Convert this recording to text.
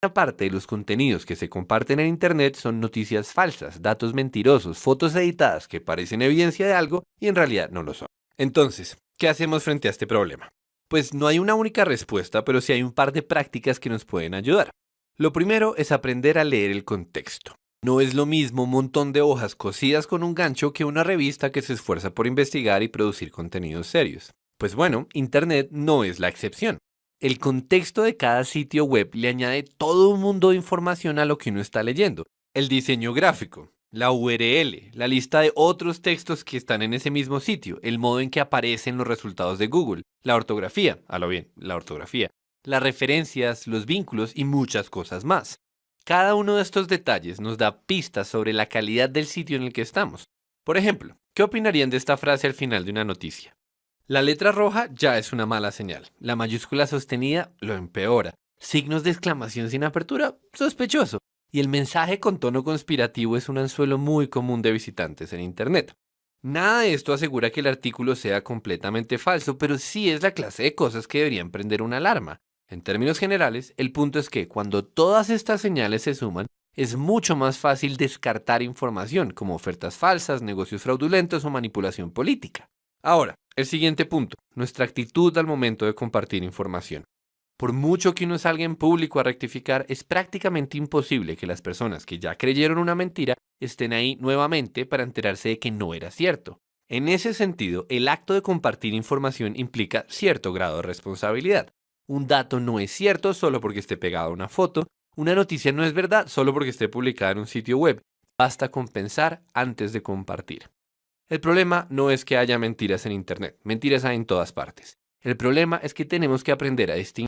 Parte de los contenidos que se comparten en Internet son noticias falsas, datos mentirosos, fotos editadas que parecen evidencia de algo y en realidad no lo son. Entonces, ¿qué hacemos frente a este problema? Pues no hay una única respuesta, pero sí hay un par de prácticas que nos pueden ayudar. Lo primero es aprender a leer el contexto. No es lo mismo un montón de hojas cosidas con un gancho que una revista que se esfuerza por investigar y producir contenidos serios. Pues bueno, Internet no es la excepción. El contexto de cada sitio web le añade todo un mundo de información a lo que uno está leyendo. El diseño gráfico, la URL, la lista de otros textos que están en ese mismo sitio, el modo en que aparecen los resultados de Google, la ortografía, a lo bien, la ortografía, las referencias, los vínculos y muchas cosas más. Cada uno de estos detalles nos da pistas sobre la calidad del sitio en el que estamos. Por ejemplo, ¿qué opinarían de esta frase al final de una noticia? La letra roja ya es una mala señal. La mayúscula sostenida lo empeora. Signos de exclamación sin apertura, sospechoso. Y el mensaje con tono conspirativo es un anzuelo muy común de visitantes en Internet. Nada de esto asegura que el artículo sea completamente falso, pero sí es la clase de cosas que deberían prender una alarma. En términos generales, el punto es que cuando todas estas señales se suman, es mucho más fácil descartar información como ofertas falsas, negocios fraudulentos o manipulación política. Ahora, el siguiente punto, nuestra actitud al momento de compartir información. Por mucho que uno salga en público a rectificar, es prácticamente imposible que las personas que ya creyeron una mentira estén ahí nuevamente para enterarse de que no era cierto. En ese sentido, el acto de compartir información implica cierto grado de responsabilidad. Un dato no es cierto solo porque esté pegado a una foto, una noticia no es verdad solo porque esté publicada en un sitio web. Basta con pensar antes de compartir. El problema no es que haya mentiras en Internet, mentiras hay en todas partes. El problema es que tenemos que aprender a distinguir